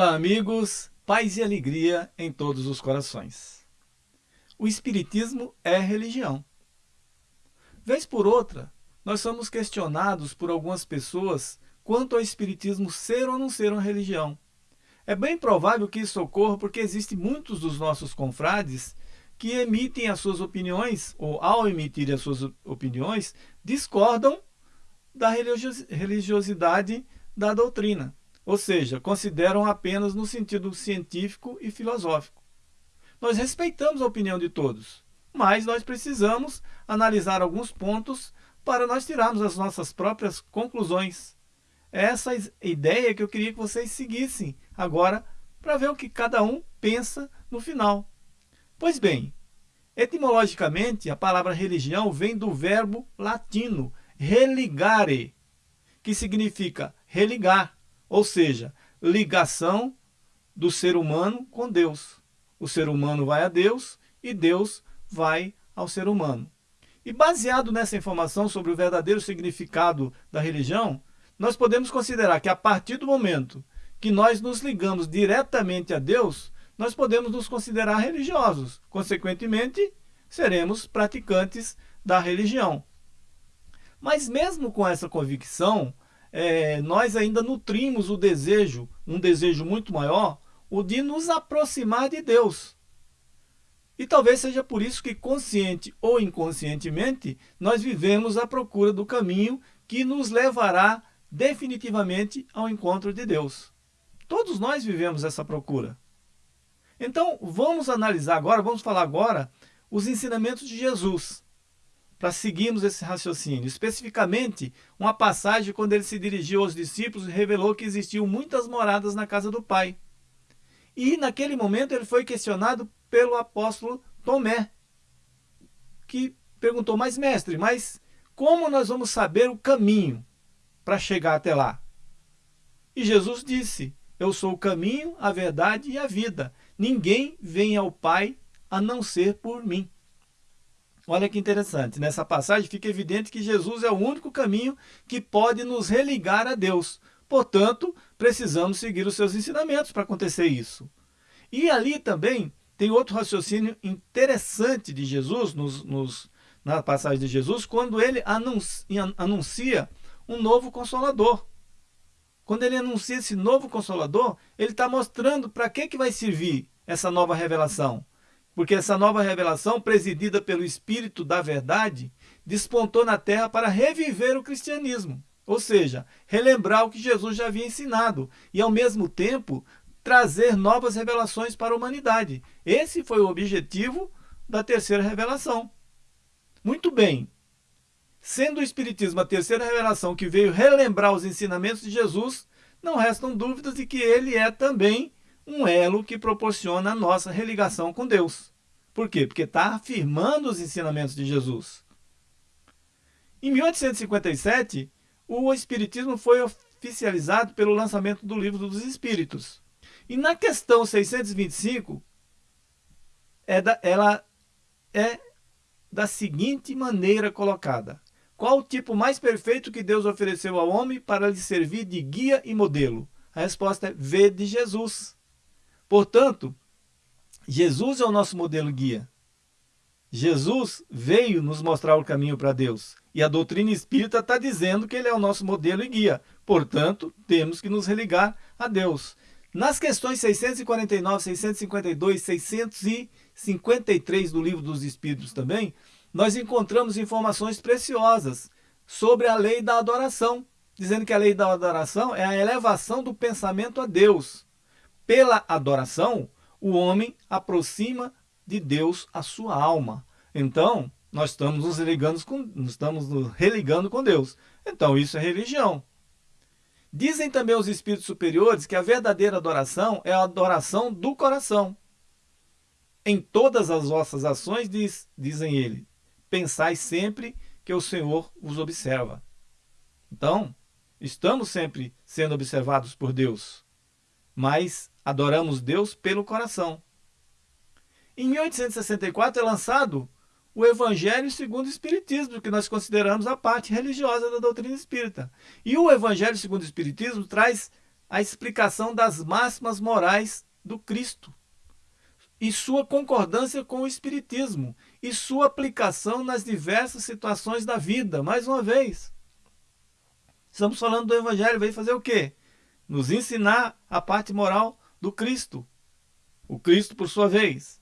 Olá amigos, paz e alegria em todos os corações. O Espiritismo é religião. Vez por outra, nós somos questionados por algumas pessoas quanto ao Espiritismo ser ou não ser uma religião. É bem provável que isso ocorra porque existem muitos dos nossos confrades que emitem as suas opiniões, ou ao emitirem as suas opiniões, discordam da religiosidade da doutrina ou seja, consideram apenas no sentido científico e filosófico. Nós respeitamos a opinião de todos, mas nós precisamos analisar alguns pontos para nós tirarmos as nossas próprias conclusões. Essa ideia que eu queria que vocês seguissem agora para ver o que cada um pensa no final. Pois bem, etimologicamente a palavra religião vem do verbo latino religare, que significa religar ou seja, ligação do ser humano com Deus. O ser humano vai a Deus e Deus vai ao ser humano. E baseado nessa informação sobre o verdadeiro significado da religião, nós podemos considerar que a partir do momento que nós nos ligamos diretamente a Deus, nós podemos nos considerar religiosos. Consequentemente, seremos praticantes da religião. Mas mesmo com essa convicção, é, nós ainda nutrimos o desejo, um desejo muito maior, o de nos aproximar de Deus. E talvez seja por isso que, consciente ou inconscientemente, nós vivemos à procura do caminho que nos levará definitivamente ao encontro de Deus. Todos nós vivemos essa procura. Então, vamos analisar agora, vamos falar agora os ensinamentos de Jesus para seguirmos esse raciocínio. Especificamente, uma passagem quando ele se dirigiu aos discípulos revelou que existiam muitas moradas na casa do Pai. E naquele momento ele foi questionado pelo apóstolo Tomé, que perguntou, mas mestre, mas como nós vamos saber o caminho para chegar até lá? E Jesus disse, eu sou o caminho, a verdade e a vida. Ninguém vem ao Pai a não ser por mim. Olha que interessante, nessa passagem fica evidente que Jesus é o único caminho que pode nos religar a Deus. Portanto, precisamos seguir os seus ensinamentos para acontecer isso. E ali também tem outro raciocínio interessante de Jesus, nos, nos, na passagem de Jesus, quando ele anuncia, um novo Consolador. Quando ele anuncia esse novo Consolador, ele está mostrando para que, que vai servir essa nova revelação porque essa nova revelação, presidida pelo Espírito da Verdade, despontou na terra para reviver o cristianismo, ou seja, relembrar o que Jesus já havia ensinado e, ao mesmo tempo, trazer novas revelações para a humanidade. Esse foi o objetivo da terceira revelação. Muito bem, sendo o Espiritismo a terceira revelação que veio relembrar os ensinamentos de Jesus, não restam dúvidas de que ele é também um elo que proporciona a nossa religação com Deus. Por quê? Porque está afirmando os ensinamentos de Jesus. Em 1857, o Espiritismo foi oficializado pelo lançamento do Livro dos Espíritos. E na questão 625, é da, ela é da seguinte maneira colocada. Qual o tipo mais perfeito que Deus ofereceu ao homem para lhe servir de guia e modelo? A resposta é V de Jesus. Portanto, Jesus é o nosso modelo guia. Jesus veio nos mostrar o caminho para Deus. E a doutrina espírita está dizendo que ele é o nosso modelo e guia. Portanto, temos que nos religar a Deus. Nas questões 649, 652, 653 do Livro dos Espíritos também, nós encontramos informações preciosas sobre a lei da adoração, dizendo que a lei da adoração é a elevação do pensamento a Deus. Pela adoração, o homem aproxima de Deus a sua alma. Então, nós estamos nos religando com, estamos nos religando com Deus. Então, isso é religião. Dizem também os espíritos superiores que a verdadeira adoração é a adoração do coração. Em todas as vossas ações, diz, dizem ele, pensai sempre que o Senhor os observa. Então, estamos sempre sendo observados por Deus mas adoramos Deus pelo coração. Em 1864 é lançado o Evangelho segundo o Espiritismo, que nós consideramos a parte religiosa da doutrina espírita. E o Evangelho segundo o Espiritismo traz a explicação das máximas morais do Cristo e sua concordância com o Espiritismo e sua aplicação nas diversas situações da vida. Mais uma vez, estamos falando do Evangelho, veio fazer o quê? Nos ensinar a parte moral do Cristo. O Cristo, por sua vez,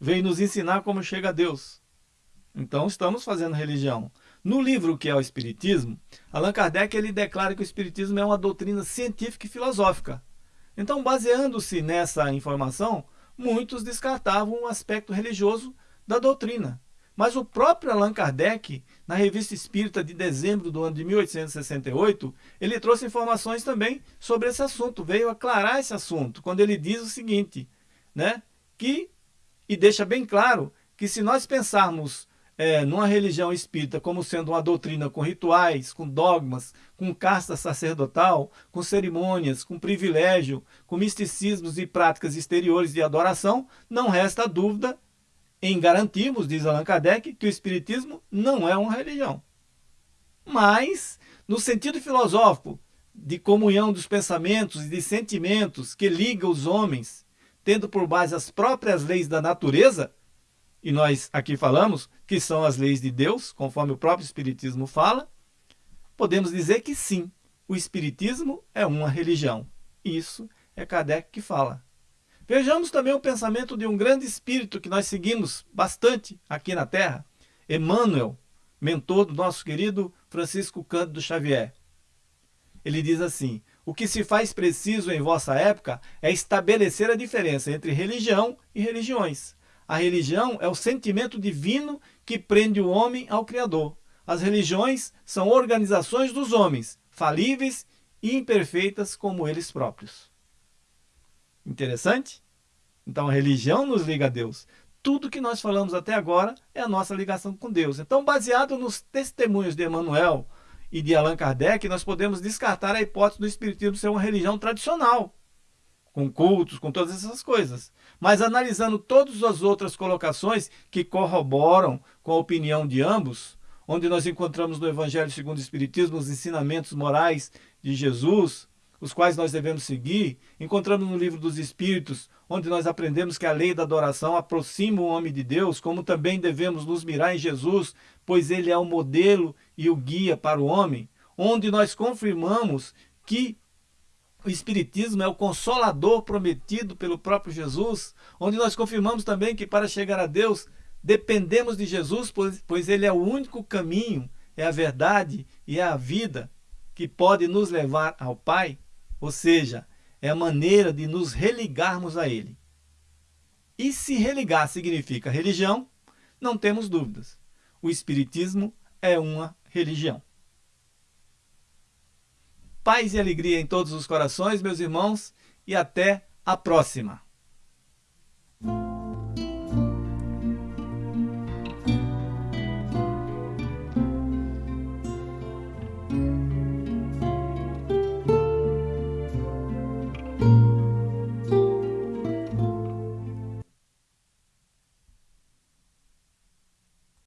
veio nos ensinar como chega a Deus. Então estamos fazendo religião. No livro que é o Espiritismo, Allan Kardec ele declara que o Espiritismo é uma doutrina científica e filosófica. Então, baseando-se nessa informação, muitos descartavam o aspecto religioso da doutrina. Mas o próprio Allan Kardec, na Revista Espírita de dezembro do ano de 1868, ele trouxe informações também sobre esse assunto, veio aclarar esse assunto, quando ele diz o seguinte, né, que, e deixa bem claro, que se nós pensarmos é, numa religião espírita como sendo uma doutrina com rituais, com dogmas, com casta sacerdotal, com cerimônias, com privilégio, com misticismos e práticas exteriores de adoração, não resta dúvida em garantirmos, diz Allan Kardec, que o espiritismo não é uma religião. Mas, no sentido filosófico, de comunhão dos pensamentos e de sentimentos que liga os homens, tendo por base as próprias leis da natureza, e nós aqui falamos que são as leis de Deus, conforme o próprio Espiritismo fala, podemos dizer que sim, o Espiritismo é uma religião. Isso é Kardec que fala. Vejamos também o pensamento de um grande espírito que nós seguimos bastante aqui na Terra, Emmanuel, mentor do nosso querido Francisco Cândido Xavier. Ele diz assim, o que se faz preciso em vossa época é estabelecer a diferença entre religião e religiões. A religião é o sentimento divino que prende o homem ao Criador. As religiões são organizações dos homens, falíveis e imperfeitas como eles próprios. Interessante? Então a religião nos liga a Deus. Tudo que nós falamos até agora é a nossa ligação com Deus. Então, baseado nos testemunhos de Emmanuel e de Allan Kardec, nós podemos descartar a hipótese do Espiritismo ser uma religião tradicional, com cultos, com todas essas coisas. Mas analisando todas as outras colocações que corroboram com a opinião de ambos, onde nós encontramos no Evangelho segundo o Espiritismo os ensinamentos morais de Jesus, os quais nós devemos seguir, encontramos no livro dos Espíritos, onde nós aprendemos que a lei da adoração aproxima o homem de Deus, como também devemos nos mirar em Jesus, pois ele é o modelo e o guia para o homem, onde nós confirmamos que o Espiritismo é o consolador prometido pelo próprio Jesus, onde nós confirmamos também que para chegar a Deus dependemos de Jesus, pois, pois Ele é o único caminho, é a verdade e é a vida que pode nos levar ao Pai, ou seja, é a maneira de nos religarmos a Ele. E se religar significa religião, não temos dúvidas. O Espiritismo é uma religião. Paz e alegria em todos os corações, meus irmãos, e até a próxima.